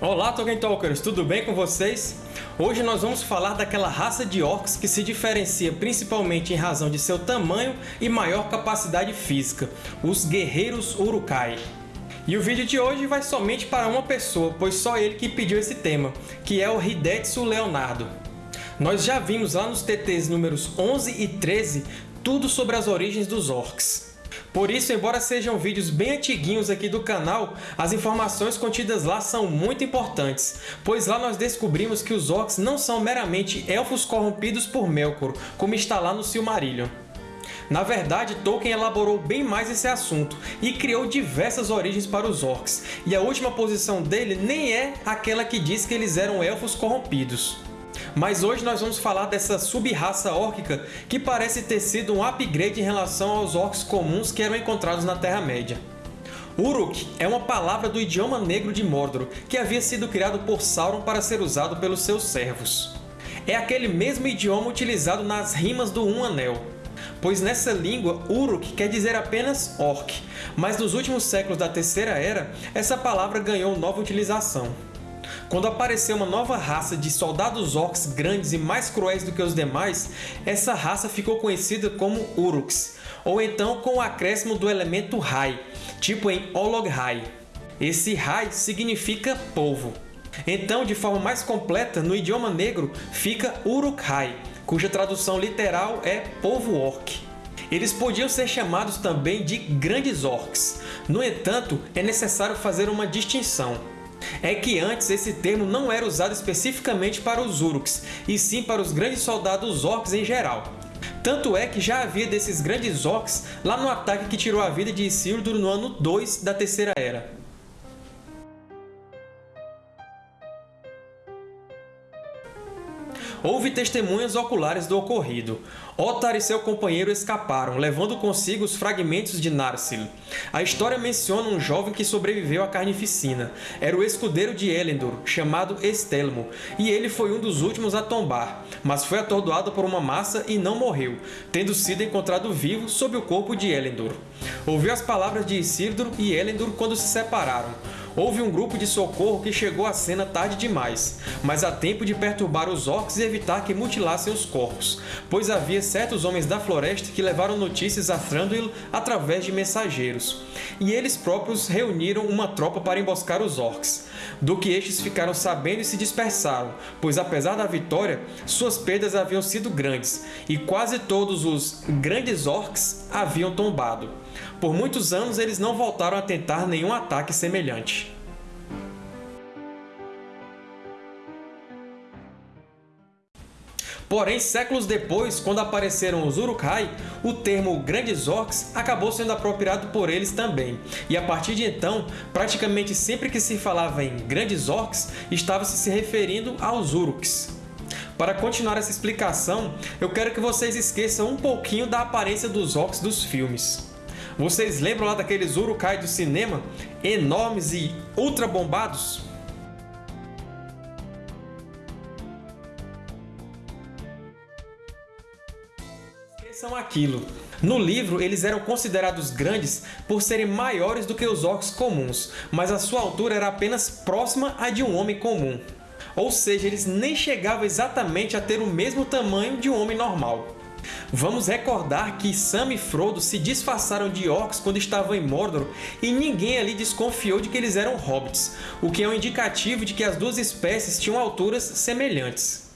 Olá, Tolkien Talkers! Tudo bem com vocês? Hoje nós vamos falar daquela raça de orcs que se diferencia principalmente em razão de seu tamanho e maior capacidade física, os Guerreiros Uruk-hai. E o vídeo de hoje vai somente para uma pessoa, pois só ele que pediu esse tema, que é o Hidetsu Leonardo. Nós já vimos lá nos TTs números 11 e 13 tudo sobre as origens dos orcs. Por isso, embora sejam vídeos bem antiguinhos aqui do canal, as informações contidas lá são muito importantes, pois lá nós descobrimos que os Orcs não são meramente elfos corrompidos por Melkor, como está lá no Silmarillion. Na verdade, Tolkien elaborou bem mais esse assunto e criou diversas origens para os Orcs, e a última posição dele nem é aquela que diz que eles eram elfos corrompidos. Mas hoje nós vamos falar dessa sub-raça órquica que parece ter sido um upgrade em relação aos orcs comuns que eram encontrados na Terra-média. Uruk é uma palavra do idioma negro de Mordor, que havia sido criado por Sauron para ser usado pelos seus servos. É aquele mesmo idioma utilizado nas rimas do Um Anel, pois nessa língua Uruk quer dizer apenas orc, mas nos últimos séculos da Terceira Era, essa palavra ganhou nova utilização. Quando apareceu uma nova raça de soldados orcs grandes e mais cruéis do que os demais, essa raça ficou conhecida como Uruks, ou então com o acréscimo do elemento Hai, tipo em Olog-hai. Esse Hai significa povo. Então, de forma mais completa, no idioma negro fica Uruk-hai, cuja tradução literal é povo orc. Eles podiam ser chamados também de Grandes Orcs. No entanto, é necessário fazer uma distinção é que antes esse termo não era usado especificamente para os Uruks, e sim para os grandes soldados orcs em geral. Tanto é que já havia desses grandes orcs lá no ataque que tirou a vida de Isildur no ano 2 da Terceira Era. Houve testemunhas oculares do ocorrido. Ottar e seu companheiro escaparam, levando consigo os fragmentos de Narsil. A história menciona um jovem que sobreviveu à carnificina. Era o escudeiro de Elendor, chamado Estelmo, e ele foi um dos últimos a tombar, mas foi atordoado por uma massa e não morreu, tendo sido encontrado vivo sob o corpo de Elendor. Ouviu as palavras de Isildur e Elendor quando se separaram. Houve um grupo de socorro que chegou à cena tarde demais, mas a tempo de perturbar os orcs e evitar que mutilassem os corpos, pois havia certos homens da floresta que levaram notícias a Thranduil através de mensageiros, e eles próprios reuniram uma tropa para emboscar os orcs, do que estes ficaram sabendo e se dispersaram, pois apesar da vitória, suas perdas haviam sido grandes, e quase todos os grandes orcs haviam tombado. Por muitos anos eles não voltaram a tentar nenhum ataque semelhante. Porém, séculos depois, quando apareceram os Uruk-hai, o termo Grandes Orcs acabou sendo apropriado por eles também, e a partir de então, praticamente sempre que se falava em Grandes Orcs, estava-se se referindo aos Uruks. Para continuar essa explicação, eu quero que vocês esqueçam um pouquinho da aparência dos Orcs dos filmes. Vocês lembram lá daqueles Urukai do cinema? Enormes e ultra bombados? São aquilo. No livro, eles eram considerados grandes por serem maiores do que os orcs comuns, mas a sua altura era apenas próxima à de um homem comum. Ou seja, eles nem chegavam exatamente a ter o mesmo tamanho de um homem normal. Vamos recordar que Sam e Frodo se disfarçaram de orcs quando estavam em Mordor e ninguém ali desconfiou de que eles eram hobbits, o que é um indicativo de que as duas espécies tinham alturas semelhantes.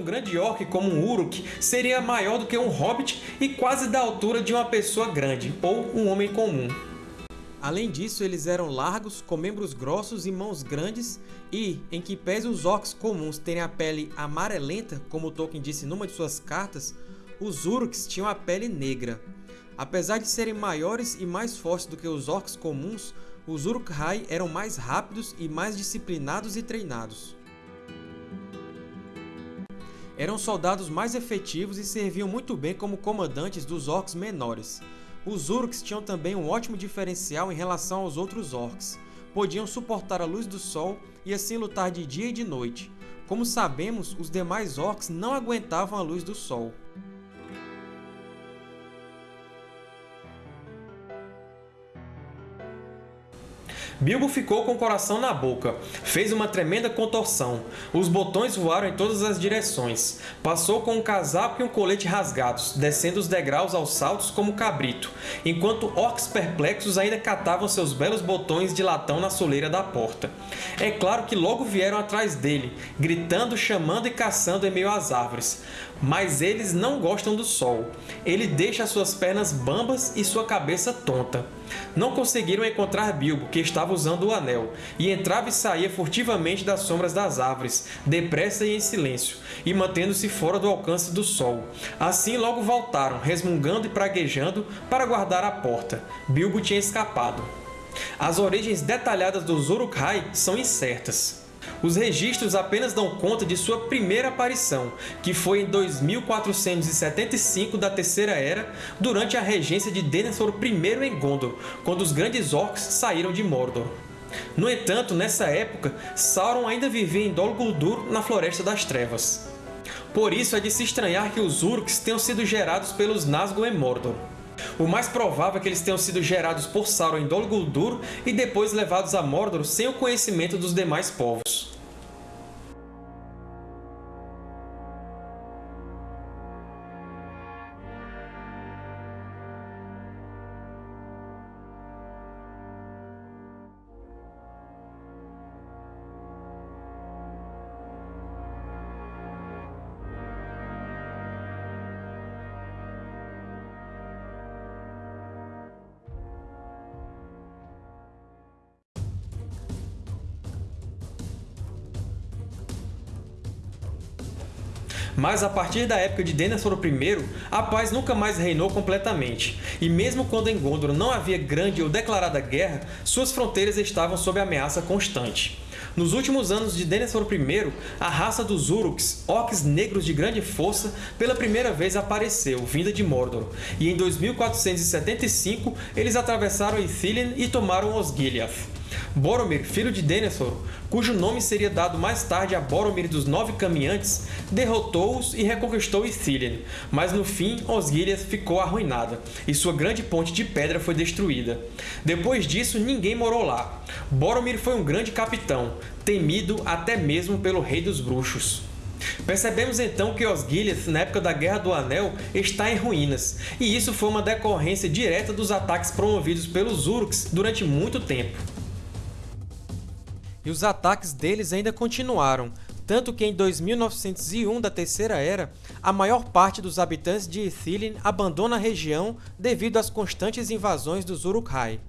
Um grande orc como um Uruk seria maior do que um hobbit e quase da altura de uma pessoa grande, ou um homem comum. Além disso, eles eram largos, com membros grossos e mãos grandes, e, em que pese os orcs comuns terem a pele amarelenta, como Tolkien disse numa de suas cartas, os Uruks tinham a pele negra. Apesar de serem maiores e mais fortes do que os orcs comuns, os Uruk-hai eram mais rápidos e mais disciplinados e treinados. Eram soldados mais efetivos e serviam muito bem como comandantes dos orcs menores. Os Uruks tinham também um ótimo diferencial em relação aos outros orcs, podiam suportar a luz do sol e assim lutar de dia e de noite. Como sabemos, os demais orcs não aguentavam a luz do sol. Bilbo ficou com o coração na boca. Fez uma tremenda contorção. Os botões voaram em todas as direções. Passou com um casaco e um colete rasgados, descendo os degraus aos saltos como cabrito, enquanto orcs perplexos ainda catavam seus belos botões de latão na soleira da porta. É claro que logo vieram atrás dele, gritando, chamando e caçando em meio às árvores. Mas eles não gostam do sol. Ele deixa suas pernas bambas e sua cabeça tonta. Não conseguiram encontrar Bilbo, que estava usando o anel, e entrava e saía furtivamente das sombras das árvores, depressa e em silêncio, e mantendo-se fora do alcance do sol. Assim logo voltaram, resmungando e praguejando, para guardar a porta. Bilbo tinha escapado. As origens detalhadas dos Uruk-hai são incertas. Os registros apenas dão conta de sua primeira aparição, que foi em 2475 da Terceira Era, durante a regência de Denethor I em Gondor, quando os Grandes Orcs saíram de Mordor. No entanto, nessa época, Sauron ainda vivia em Dol Guldur, na Floresta das Trevas. Por isso é de se estranhar que os Uruks tenham sido gerados pelos Nazgûl em Mordor. O mais provável é que eles tenham sido gerados por Sauron em Dol Guldur e depois levados a Mordor sem o conhecimento dos demais povos. Mas a partir da época de Denethor I, a paz nunca mais reinou completamente, e mesmo quando em Gondor não havia grande ou declarada guerra, suas fronteiras estavam sob ameaça constante. Nos últimos anos de Denethor I, a raça dos Uruks, orcs negros de grande força, pela primeira vez apareceu, vinda de Mordor, e em 2475 eles atravessaram Ithilien e tomaram Osgiliath. Boromir, filho de Denethor, cujo nome seria dado mais tarde a Boromir dos Nove Caminhantes, derrotou-os e reconquistou Ithilien, mas no fim Osgiliath ficou arruinada, e sua grande ponte de pedra foi destruída. Depois disso, ninguém morou lá. Boromir foi um grande capitão, temido até mesmo pelo Rei dos Bruxos. Percebemos então que Osgiliath, na época da Guerra do Anel, está em ruínas, e isso foi uma decorrência direta dos ataques promovidos pelos Uruks durante muito tempo e os ataques deles ainda continuaram, tanto que em 2901 da Terceira Era, a maior parte dos habitantes de Ithilien abandona a região devido às constantes invasões dos Uruk-hai.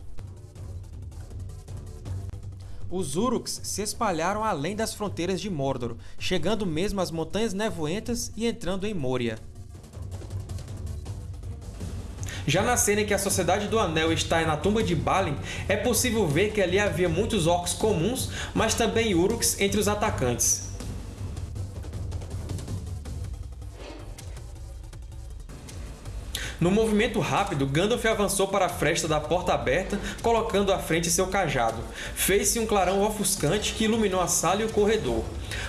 Os Uruks se espalharam além das fronteiras de Mordor, chegando mesmo às Montanhas Nevoentas e entrando em Moria. Já na cena em que a Sociedade do Anel está na tumba de Balin, é possível ver que ali havia muitos orcs comuns, mas também Uruks entre os atacantes. No movimento rápido, Gandalf avançou para a fresta da porta aberta, colocando à frente seu cajado. Fez-se um clarão ofuscante que iluminou a sala e o corredor.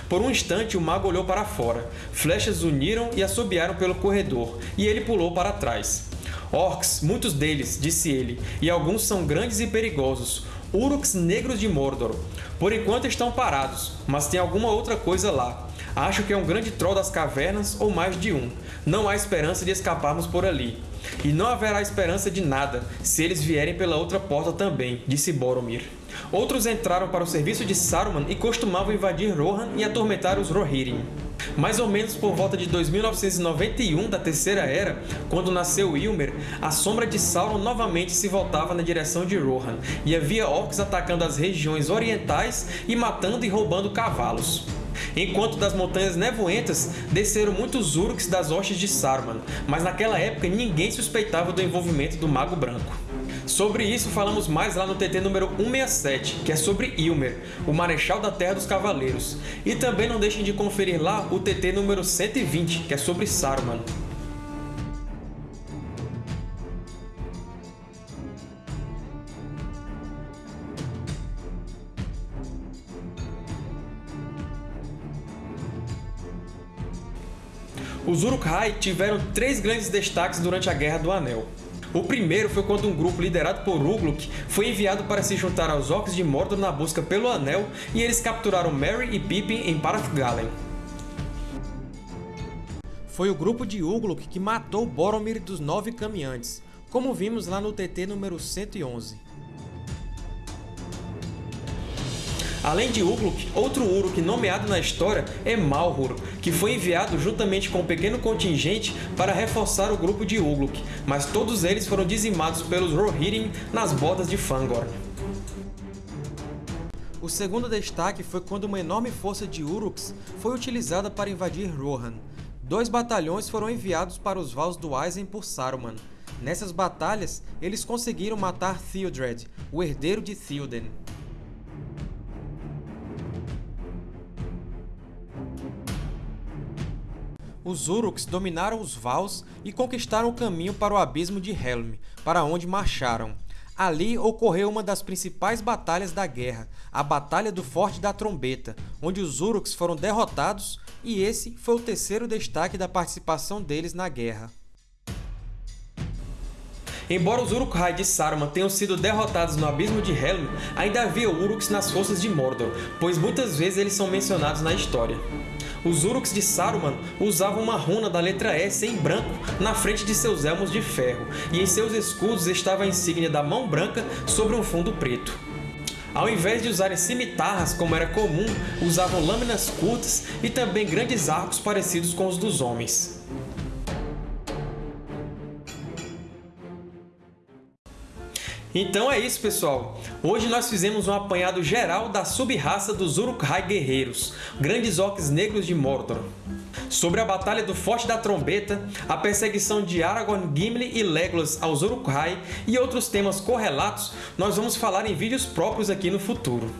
Por um instante, o mago olhou para fora. Flechas uniram e assobiaram pelo corredor, e ele pulou para trás. Orcs, muitos deles, disse ele, e alguns são grandes e perigosos, Uruks negros de Mordor. Por enquanto estão parados, mas tem alguma outra coisa lá. Acho que é um grande troll das cavernas ou mais de um. Não há esperança de escaparmos por ali. E não haverá esperança de nada se eles vierem pela outra porta também, disse Boromir. Outros entraram para o serviço de Saruman e costumavam invadir Rohan e atormentar os Rohirrim. Mais ou menos por volta de 2991 da Terceira Era, quando nasceu Ilmer, a sombra de Sauron novamente se voltava na direção de Rohan, e havia orcs atacando as regiões orientais e matando e roubando cavalos. Enquanto das Montanhas Nevoentas desceram muitos Uruks das hostes de Saruman, mas naquela época ninguém suspeitava do envolvimento do Mago Branco. Sobre isso falamos mais lá no TT número 167, que é sobre Ilmer, o Marechal da Terra dos Cavaleiros. E também não deixem de conferir lá o TT número 120, que é sobre Saruman. Os Uruk-hai tiveram três grandes destaques durante a Guerra do Anel. O primeiro foi quando um grupo liderado por Ugluk foi enviado para se juntar aos Orcs de Mordor na busca pelo Anel e eles capturaram Merry e Pippin em Parathgalen. Foi o grupo de Ugluk que matou Boromir dos Nove Caminhantes, como vimos lá no TT número 111. Além de Ugluk, outro Uruk nomeado na história é Malhur, que foi enviado juntamente com um pequeno contingente para reforçar o grupo de Ugluk, mas todos eles foram dizimados pelos Rohirrim nas bodas de Fangorn. O segundo destaque foi quando uma enorme força de Uruks foi utilizada para invadir Rohan. Dois batalhões foram enviados para os Vals do Aizen por Saruman. Nessas batalhas, eles conseguiram matar Theodred, o herdeiro de Theoden. Os Uruks dominaram os Vals e conquistaram o caminho para o Abismo de Helm, para onde marcharam. Ali ocorreu uma das principais batalhas da guerra, a Batalha do Forte da Trombeta, onde os Uruks foram derrotados e esse foi o terceiro destaque da participação deles na guerra. Embora os Uruk-hai de Saruman tenham sido derrotados no Abismo de Helm, ainda havia Uruks nas forças de Mordor, pois muitas vezes eles são mencionados na história. Os Uruks de Saruman usavam uma runa da letra S em branco na frente de seus elmos de ferro, e em seus escudos estava a insígnia da mão branca sobre um fundo preto. Ao invés de usarem cimitarras, como era comum, usavam lâminas curtas e também grandes arcos parecidos com os dos homens. Então é isso, pessoal! Hoje nós fizemos um apanhado geral da sub-raça dos Uruk-hai Guerreiros, grandes orcs negros de Mordor. Sobre a Batalha do Forte da Trombeta, a perseguição de Aragorn, Gimli e Legolas aos Uruk-hai e outros temas correlatos, nós vamos falar em vídeos próprios aqui no futuro.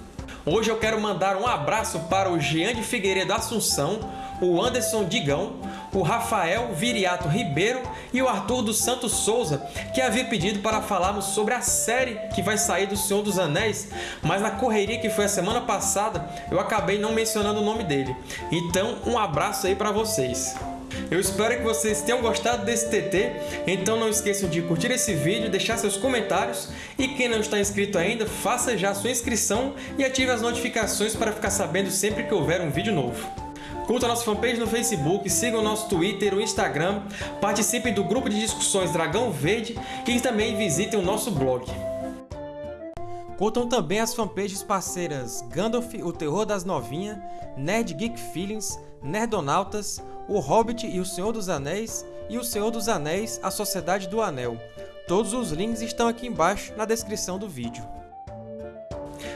Hoje eu quero mandar um abraço para o Jean de Figueiredo Assunção, o Anderson Digão, o Rafael Viriato Ribeiro e o Arthur dos Santos Souza, que havia pedido para falarmos sobre a série que vai sair do Senhor dos Anéis, mas na correria que foi a semana passada, eu acabei não mencionando o nome dele. Então, um abraço aí para vocês! Eu espero que vocês tenham gostado desse TT, então não esqueçam de curtir esse vídeo, deixar seus comentários e quem não está inscrito ainda, faça já sua inscrição e ative as notificações para ficar sabendo sempre que houver um vídeo novo. Curta nossa fanpage no Facebook, siga o nosso Twitter, o Instagram, participe do grupo de discussões Dragão Verde e também visitem o nosso blog. Curtam também as fanpages parceiras Gandalf, o Terror das Novinhas, Nerd Geek Feelings, Nerdonautas, O Hobbit e o Senhor dos Anéis e o Senhor dos Anéis, a Sociedade do Anel. Todos os links estão aqui embaixo na descrição do vídeo.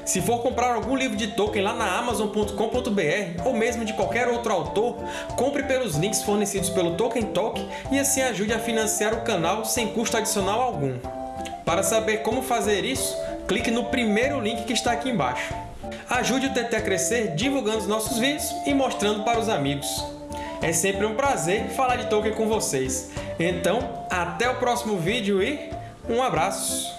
Se for comprar algum livro de Tolkien lá na Amazon.com.br ou mesmo de qualquer outro autor, compre pelos links fornecidos pelo Tolkien Talk e assim ajude a financiar o canal sem custo adicional algum. Para saber como fazer isso, clique no primeiro link que está aqui embaixo. Ajude o TT a crescer divulgando os nossos vídeos e mostrando para os amigos. É sempre um prazer falar de Tolkien com vocês. Então, até o próximo vídeo e um abraço!